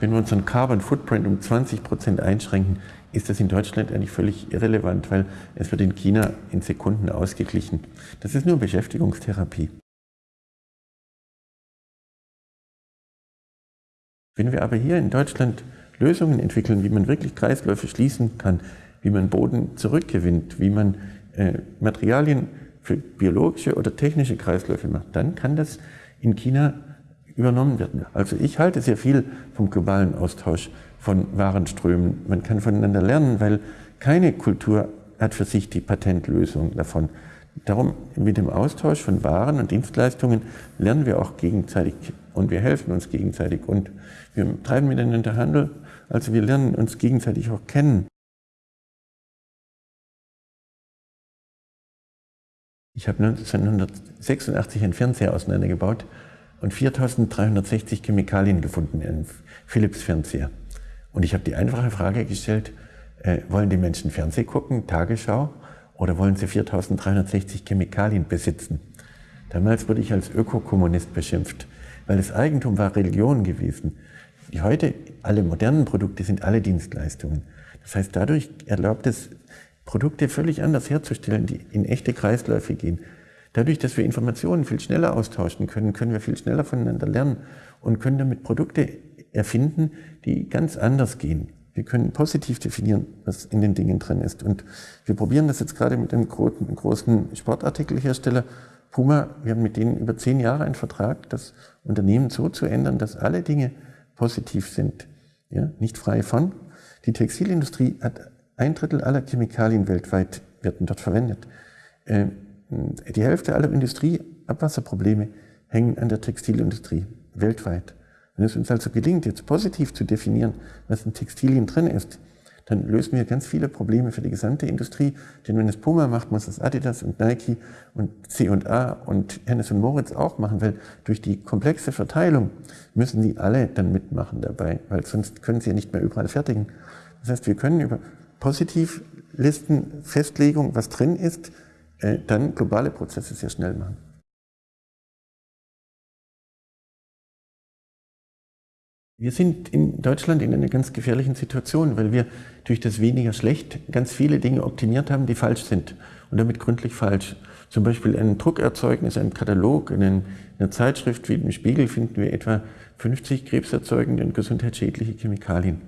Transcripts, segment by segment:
Wenn wir unseren Carbon Footprint um 20 Prozent einschränken, ist das in Deutschland eigentlich völlig irrelevant, weil es wird in China in Sekunden ausgeglichen. Das ist nur Beschäftigungstherapie. Wenn wir aber hier in Deutschland Lösungen entwickeln, wie man wirklich Kreisläufe schließen kann, wie man Boden zurückgewinnt, wie man äh, Materialien für biologische oder technische Kreisläufe macht, dann kann das in China übernommen werden. Also ich halte sehr viel vom globalen Austausch von Warenströmen. Man kann voneinander lernen, weil keine Kultur hat für sich die Patentlösung davon. Darum mit dem Austausch von Waren und Dienstleistungen lernen wir auch gegenseitig und wir helfen uns gegenseitig und wir treiben miteinander Handel, also wir lernen uns gegenseitig auch kennen. Ich habe 1986 einen Fernseher auseinandergebaut und 4360 Chemikalien gefunden in einem Philips-Fernseher. Und ich habe die einfache Frage gestellt, äh, wollen die Menschen Fernseh gucken, Tagesschau, oder wollen sie 4360 Chemikalien besitzen? Damals wurde ich als Ökokommunist beschimpft, weil das Eigentum war Religion gewesen. Die heute, alle modernen Produkte sind alle Dienstleistungen. Das heißt, dadurch erlaubt es, Produkte völlig anders herzustellen, die in echte Kreisläufe gehen. Dadurch, dass wir Informationen viel schneller austauschen können, können wir viel schneller voneinander lernen und können damit Produkte erfinden, die ganz anders gehen. Wir können positiv definieren, was in den Dingen drin ist. Und wir probieren das jetzt gerade mit einem großen Sportartikelhersteller Puma. Wir haben mit denen über zehn Jahre einen Vertrag, das Unternehmen so zu ändern, dass alle Dinge positiv sind. Ja, nicht frei von. Die Textilindustrie hat ein Drittel aller Chemikalien weltweit werden dort verwendet. Die Hälfte aller Industrieabwasserprobleme hängen an der Textilindustrie weltweit. Wenn es uns also gelingt, jetzt positiv zu definieren, was in Textilien drin ist, dann lösen wir ganz viele Probleme für die gesamte Industrie. Denn wenn es Puma macht, muss es Adidas und Nike und C&A und Hennes und Moritz auch machen, weil durch die komplexe Verteilung müssen die alle dann mitmachen dabei, weil sonst können sie ja nicht mehr überall fertigen. Das heißt, wir können über Positivlisten, Festlegung, was drin ist, äh, dann globale Prozesse sehr schnell machen. Wir sind in Deutschland in einer ganz gefährlichen Situation, weil wir durch das weniger schlecht ganz viele Dinge optimiert haben, die falsch sind und damit gründlich falsch. Zum Beispiel ein Druckerzeugnis, ein Katalog, in einer Zeitschrift wie im Spiegel finden wir etwa 50 krebserzeugende und gesundheitsschädliche Chemikalien.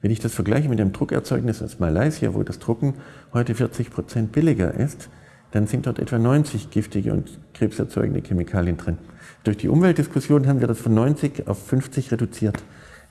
Wenn ich das vergleiche mit dem Druckerzeugnis aus Malaysia, wo das Drucken heute 40 Prozent billiger ist, dann sind dort etwa 90 giftige und krebserzeugende Chemikalien drin. Durch die Umweltdiskussion haben wir das von 90 auf 50 reduziert.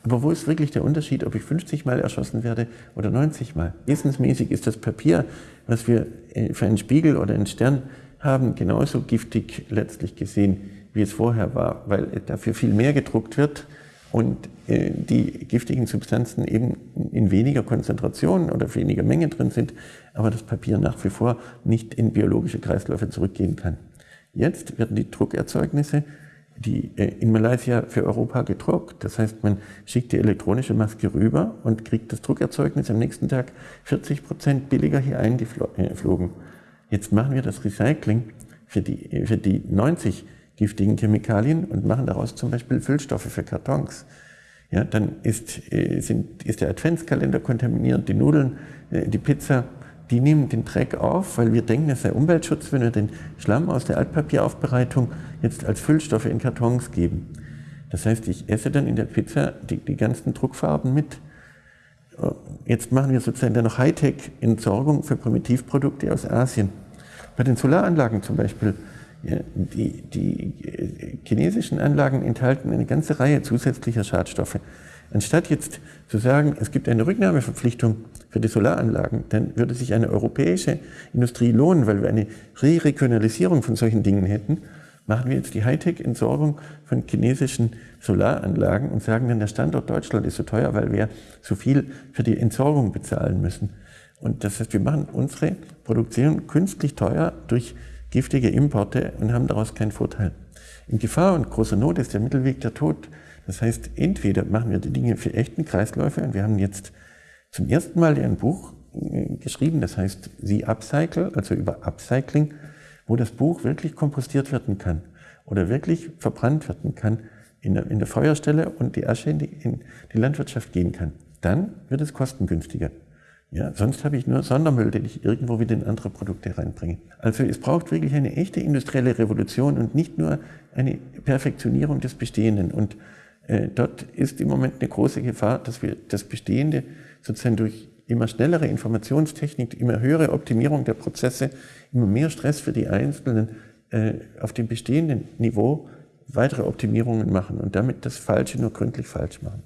Aber wo ist wirklich der Unterschied, ob ich 50 Mal erschossen werde oder 90 Mal? Wissensmäßig ist das Papier, was wir äh, für einen Spiegel oder einen Stern haben, genauso giftig letztlich gesehen, wie es vorher war, weil dafür viel mehr gedruckt wird und äh, die giftigen Substanzen eben in weniger Konzentration oder weniger Menge drin sind, aber das Papier nach wie vor nicht in biologische Kreisläufe zurückgehen kann. Jetzt werden die Druckerzeugnisse die äh, in Malaysia für Europa gedruckt. Das heißt, man schickt die elektronische Maske rüber und kriegt das Druckerzeugnis am nächsten Tag 40 Prozent billiger hier eingeflogen. Jetzt machen wir das Recycling für die, für die 90 giftigen Chemikalien und machen daraus zum Beispiel Füllstoffe für Kartons. Ja, dann ist, äh, sind, ist der Adventskalender kontaminiert, die Nudeln, äh, die Pizza, die nehmen den Dreck auf, weil wir denken, es sei Umweltschutz, wenn wir den Schlamm aus der Altpapieraufbereitung jetzt als Füllstoffe in Kartons geben. Das heißt, ich esse dann in der Pizza die, die ganzen Druckfarben mit. Jetzt machen wir sozusagen dann noch Hightech-Entsorgung für Primitivprodukte aus Asien. Bei den Solaranlagen zum Beispiel ja, die, die äh, chinesischen Anlagen enthalten eine ganze Reihe zusätzlicher Schadstoffe. Anstatt jetzt zu sagen, es gibt eine Rücknahmeverpflichtung für die Solaranlagen, dann würde sich eine europäische Industrie lohnen, weil wir eine Re-Regionalisierung von solchen Dingen hätten. Machen wir jetzt die Hightech-Entsorgung von chinesischen Solaranlagen und sagen dann, der Standort Deutschland ist so teuer, weil wir so viel für die Entsorgung bezahlen müssen. Und das heißt, wir machen unsere Produktion künstlich teuer durch giftige Importe und haben daraus keinen Vorteil. In Gefahr und großer Not ist der Mittelweg der Tod. Das heißt, entweder machen wir die Dinge für echten Kreisläufe und wir haben jetzt zum ersten Mal ein Buch äh, geschrieben, das heißt Sie Upcycle, also über Upcycling, wo das Buch wirklich kompostiert werden kann oder wirklich verbrannt werden kann, in der, in der Feuerstelle und die Asche in die, in die Landwirtschaft gehen kann. Dann wird es kostengünstiger. Ja, sonst habe ich nur Sondermüll, den ich irgendwo wieder in andere Produkte reinbringe. Also es braucht wirklich eine echte industrielle Revolution und nicht nur eine Perfektionierung des Bestehenden. Und äh, dort ist im Moment eine große Gefahr, dass wir das Bestehende sozusagen durch immer schnellere Informationstechnik, immer höhere Optimierung der Prozesse, immer mehr Stress für die Einzelnen äh, auf dem bestehenden Niveau weitere Optimierungen machen und damit das Falsche nur gründlich falsch machen.